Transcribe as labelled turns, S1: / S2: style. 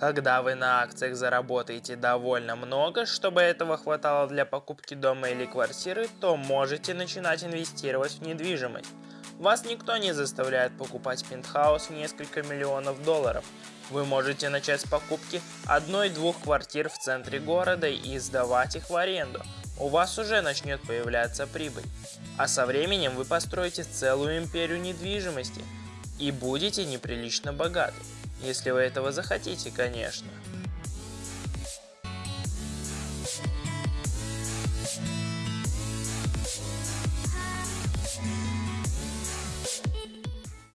S1: Когда вы на акциях заработаете довольно много, чтобы этого хватало для покупки дома или квартиры, то можете начинать инвестировать в недвижимость. Вас никто не заставляет покупать пентхаус в несколько миллионов долларов. Вы можете начать с покупки одной-двух квартир в центре города и сдавать их в аренду. У вас уже начнет появляться прибыль. А со временем вы построите целую империю недвижимости и будете неприлично богаты. Если вы этого захотите, конечно.